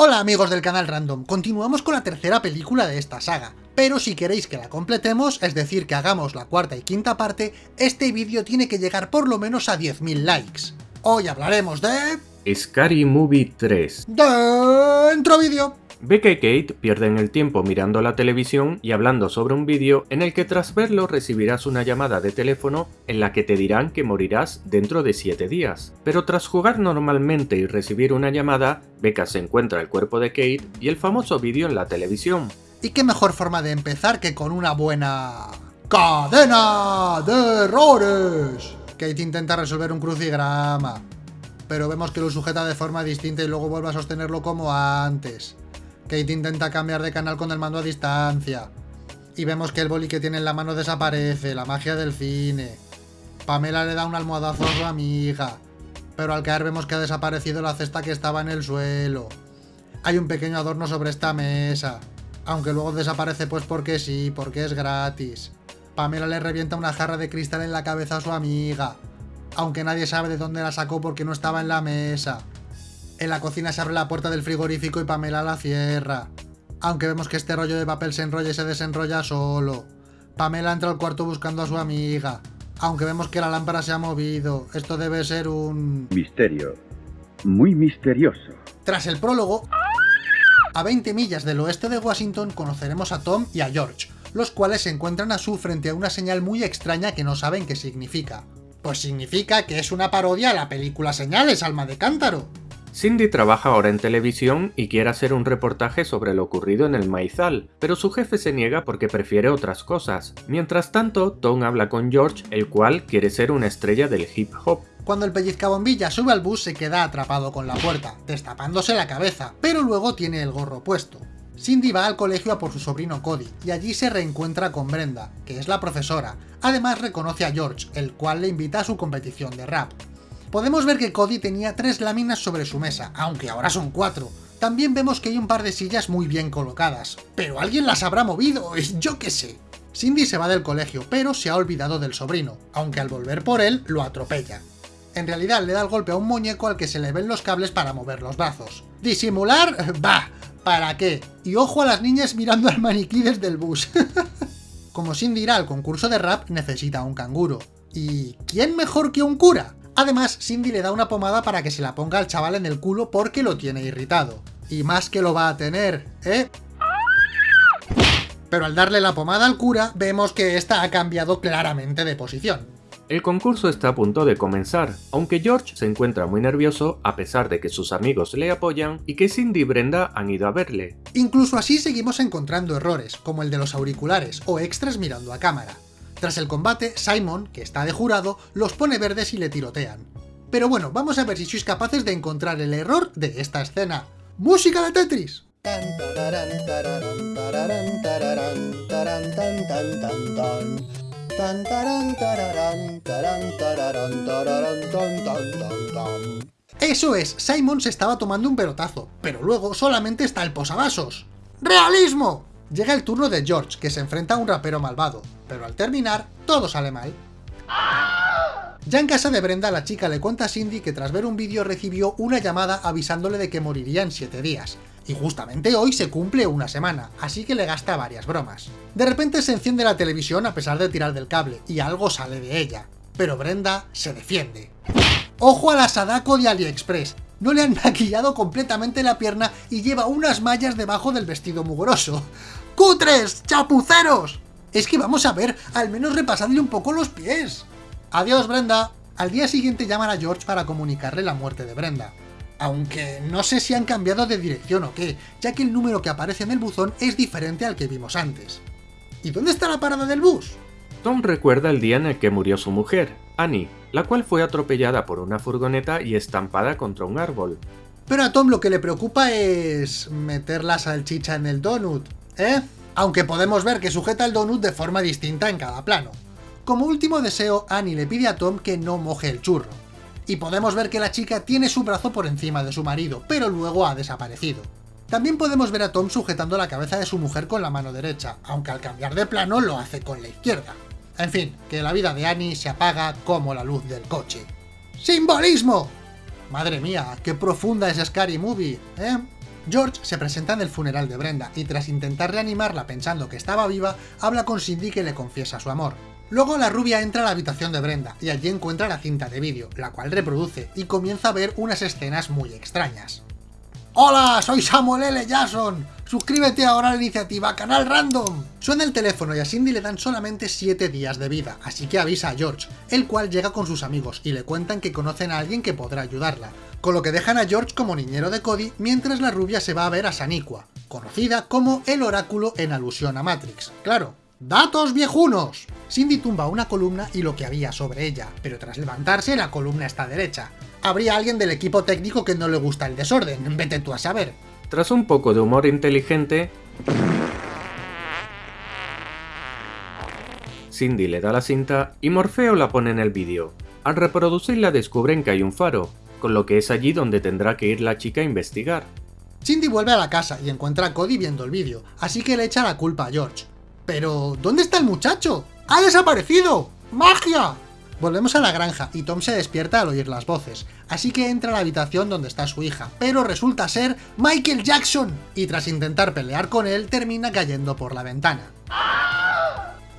Hola amigos del canal Random, continuamos con la tercera película de esta saga, pero si queréis que la completemos, es decir, que hagamos la cuarta y quinta parte, este vídeo tiene que llegar por lo menos a 10.000 likes. Hoy hablaremos de... Scary Movie 3 Dentro vídeo. Becca y Kate pierden el tiempo mirando la televisión y hablando sobre un vídeo en el que tras verlo recibirás una llamada de teléfono en la que te dirán que morirás dentro de 7 días. Pero tras jugar normalmente y recibir una llamada, Becca se encuentra el cuerpo de Kate y el famoso vídeo en la televisión. ¿Y qué mejor forma de empezar que con una buena... ¡Cadena de errores! Kate intenta resolver un crucigrama, pero vemos que lo sujeta de forma distinta y luego vuelve a sostenerlo como antes. Kate intenta cambiar de canal con el mando a distancia. Y vemos que el boli que tiene en la mano desaparece, la magia del cine. Pamela le da un almohadazo a su amiga. Pero al caer vemos que ha desaparecido la cesta que estaba en el suelo. Hay un pequeño adorno sobre esta mesa. Aunque luego desaparece pues porque sí, porque es gratis. Pamela le revienta una jarra de cristal en la cabeza a su amiga. Aunque nadie sabe de dónde la sacó porque no estaba en la mesa. En la cocina se abre la puerta del frigorífico y Pamela la cierra. Aunque vemos que este rollo de papel se enrolla y se desenrolla solo. Pamela entra al cuarto buscando a su amiga. Aunque vemos que la lámpara se ha movido. Esto debe ser un... Misterio. Muy misterioso. Tras el prólogo, a 20 millas del oeste de Washington conoceremos a Tom y a George, los cuales se encuentran a su frente a una señal muy extraña que no saben qué significa. Pues significa que es una parodia a la película Señales, alma de cántaro. Cindy trabaja ahora en televisión y quiere hacer un reportaje sobre lo ocurrido en el maizal, pero su jefe se niega porque prefiere otras cosas. Mientras tanto, Tom habla con George, el cual quiere ser una estrella del hip hop. Cuando el pellizcabombilla sube al bus se queda atrapado con la puerta, destapándose la cabeza, pero luego tiene el gorro puesto. Cindy va al colegio a por su sobrino Cody, y allí se reencuentra con Brenda, que es la profesora. Además reconoce a George, el cual le invita a su competición de rap. Podemos ver que Cody tenía tres láminas sobre su mesa, aunque ahora son cuatro. También vemos que hay un par de sillas muy bien colocadas, pero alguien las habrá movido, yo qué sé. Cindy se va del colegio, pero se ha olvidado del sobrino, aunque al volver por él lo atropella. En realidad le da el golpe a un muñeco al que se le ven los cables para mover los brazos. ¿Disimular? Bah, ¿para qué? Y ojo a las niñas mirando al maniquí desde el bus. Como Cindy irá al concurso de rap, necesita un canguro. ¿Y quién mejor que un cura? Además, Cindy le da una pomada para que se la ponga al chaval en el culo porque lo tiene irritado. Y más que lo va a tener, ¿eh? Pero al darle la pomada al cura, vemos que esta ha cambiado claramente de posición. El concurso está a punto de comenzar, aunque George se encuentra muy nervioso a pesar de que sus amigos le apoyan y que Cindy y Brenda han ido a verle. Incluso así seguimos encontrando errores, como el de los auriculares o extras mirando a cámara. Tras el combate, Simon, que está de jurado, los pone verdes y le tirotean. Pero bueno, vamos a ver si sois capaces de encontrar el error de esta escena. ¡Música de Tetris! Eso es, Simon se estaba tomando un pelotazo, pero luego solamente está el posavasos. ¡Realismo! Llega el turno de George, que se enfrenta a un rapero malvado, pero al terminar, todo sale mal. Ya en casa de Brenda, la chica le cuenta a Cindy que tras ver un vídeo recibió una llamada avisándole de que moriría en 7 días, y justamente hoy se cumple una semana, así que le gasta varias bromas. De repente se enciende la televisión a pesar de tirar del cable, y algo sale de ella, pero Brenda se defiende. ¡Ojo a la Sadako de AliExpress! No le han maquillado completamente la pierna y lleva unas mallas debajo del vestido mugroso. ¡Cutres! ¡Chapuceros! Es que vamos a ver, al menos repasadle un poco los pies. Adiós, Brenda. Al día siguiente llaman a George para comunicarle la muerte de Brenda. Aunque no sé si han cambiado de dirección o qué, ya que el número que aparece en el buzón es diferente al que vimos antes. ¿Y dónde está la parada del bus? Tom recuerda el día en el que murió su mujer, Annie, la cual fue atropellada por una furgoneta y estampada contra un árbol. Pero a Tom lo que le preocupa es... meter la salchicha en el donut. ¿Eh? Aunque podemos ver que sujeta el donut de forma distinta en cada plano. Como último deseo, Annie le pide a Tom que no moje el churro. Y podemos ver que la chica tiene su brazo por encima de su marido, pero luego ha desaparecido. También podemos ver a Tom sujetando la cabeza de su mujer con la mano derecha, aunque al cambiar de plano lo hace con la izquierda. En fin, que la vida de Annie se apaga como la luz del coche. ¡Simbolismo! Madre mía, qué profunda es Scary Movie, ¿eh? George se presenta en el funeral de Brenda y tras intentar reanimarla pensando que estaba viva, habla con Cindy que le confiesa su amor. Luego la rubia entra a la habitación de Brenda y allí encuentra la cinta de vídeo, la cual reproduce y comienza a ver unas escenas muy extrañas. ¡Hola! Soy Samuel L. Jackson. Suscríbete ahora a la iniciativa Canal Random. Suena el teléfono y a Cindy le dan solamente 7 días de vida, así que avisa a George, el cual llega con sus amigos y le cuentan que conocen a alguien que podrá ayudarla, con lo que dejan a George como niñero de Cody mientras la rubia se va a ver a Saniqua, conocida como el oráculo en alusión a Matrix. Claro, ¡Datos viejunos! Cindy tumba una columna y lo que había sobre ella, pero tras levantarse la columna está derecha. Habría alguien del equipo técnico que no le gusta el desorden, vete tú a saber. Tras un poco de humor inteligente, Cindy le da la cinta y Morfeo la pone en el vídeo. Al reproducirla descubren que hay un faro, con lo que es allí donde tendrá que ir la chica a investigar. Cindy vuelve a la casa y encuentra a Cody viendo el vídeo, así que le echa la culpa a George. Pero, ¿dónde está el muchacho? ¡Ha desaparecido! ¡Magia! Volvemos a la granja y Tom se despierta al oír las voces, así que entra a la habitación donde está su hija, pero resulta ser Michael Jackson, y tras intentar pelear con él termina cayendo por la ventana.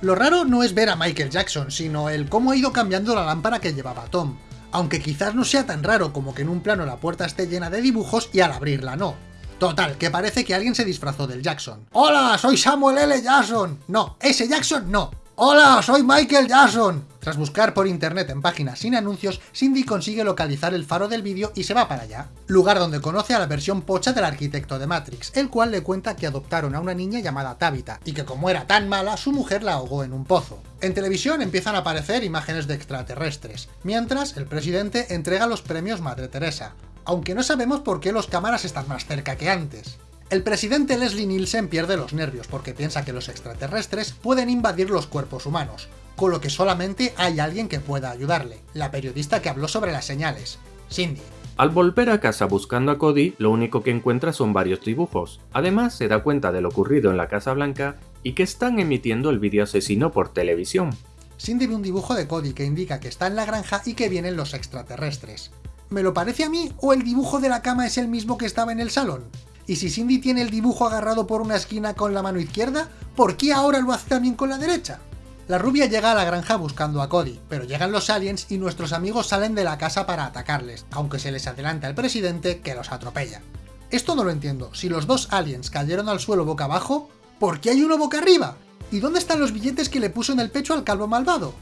Lo raro no es ver a Michael Jackson, sino el cómo ha ido cambiando la lámpara que llevaba Tom, aunque quizás no sea tan raro como que en un plano la puerta esté llena de dibujos y al abrirla no. Total, que parece que alguien se disfrazó del Jackson. ¡Hola, soy Samuel L. Jackson! No, ese Jackson no. ¡Hola, soy Michael Jackson! Tras buscar por internet en páginas sin anuncios, Cindy consigue localizar el faro del vídeo y se va para allá, lugar donde conoce a la versión pocha del arquitecto de Matrix, el cual le cuenta que adoptaron a una niña llamada Tabitha, y que como era tan mala, su mujer la ahogó en un pozo. En televisión empiezan a aparecer imágenes de extraterrestres, mientras el presidente entrega los premios Madre Teresa, aunque no sabemos por qué los cámaras están más cerca que antes. El presidente Leslie Nielsen pierde los nervios porque piensa que los extraterrestres pueden invadir los cuerpos humanos, con lo que solamente hay alguien que pueda ayudarle, la periodista que habló sobre las señales, Cindy. Al volver a casa buscando a Cody, lo único que encuentra son varios dibujos. Además, se da cuenta de lo ocurrido en la Casa Blanca y que están emitiendo el vídeo asesino por televisión. Cindy ve un dibujo de Cody que indica que está en la granja y que vienen los extraterrestres. ¿Me lo parece a mí o el dibujo de la cama es el mismo que estaba en el salón? Y si Cindy tiene el dibujo agarrado por una esquina con la mano izquierda, ¿por qué ahora lo hace también con la derecha? La rubia llega a la granja buscando a Cody, pero llegan los aliens y nuestros amigos salen de la casa para atacarles, aunque se les adelanta el presidente que los atropella. Esto no lo entiendo, si los dos aliens cayeron al suelo boca abajo, ¿por qué hay uno boca arriba? ¿Y dónde están los billetes que le puso en el pecho al calvo malvado?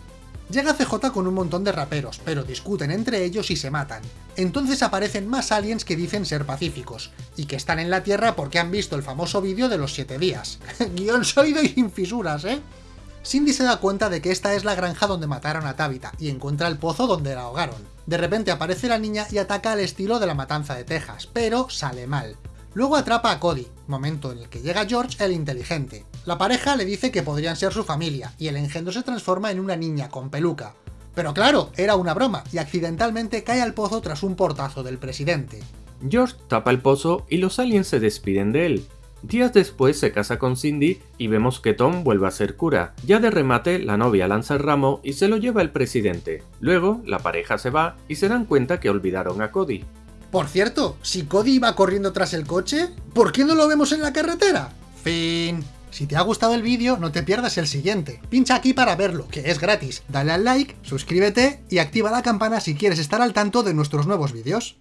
Llega CJ con un montón de raperos, pero discuten entre ellos y se matan. Entonces aparecen más aliens que dicen ser pacíficos, y que están en la Tierra porque han visto el famoso vídeo de los 7 días. Guión sólido y sin fisuras, ¿eh? Cindy se da cuenta de que esta es la granja donde mataron a Tabitha, y encuentra el pozo donde la ahogaron. De repente aparece la niña y ataca al estilo de la matanza de Texas, pero sale mal. Luego atrapa a Cody, momento en el que llega George el inteligente. La pareja le dice que podrían ser su familia, y el engendro se transforma en una niña con peluca. Pero claro, era una broma, y accidentalmente cae al pozo tras un portazo del presidente. George tapa el pozo y los aliens se despiden de él. Días después se casa con Cindy y vemos que Tom vuelve a ser cura. Ya de remate, la novia lanza el ramo y se lo lleva el presidente. Luego, la pareja se va y se dan cuenta que olvidaron a Cody. Por cierto, si Cody iba corriendo tras el coche, ¿por qué no lo vemos en la carretera? Fin. Si te ha gustado el vídeo, no te pierdas el siguiente. Pincha aquí para verlo, que es gratis. Dale al like, suscríbete y activa la campana si quieres estar al tanto de nuestros nuevos vídeos.